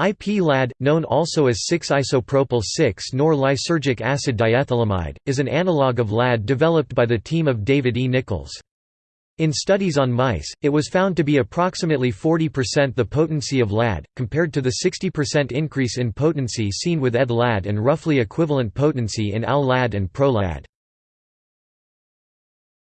IP-LAD, known also as 6-isopropyl 6-nor lysergic acid diethylamide, is an analog of LAD developed by the team of David E. Nichols. In studies on mice, it was found to be approximately 40% the potency of LAD, compared to the 60% increase in potency seen with ED-LAD and roughly equivalent potency in AL-LAD and PRO-LAD.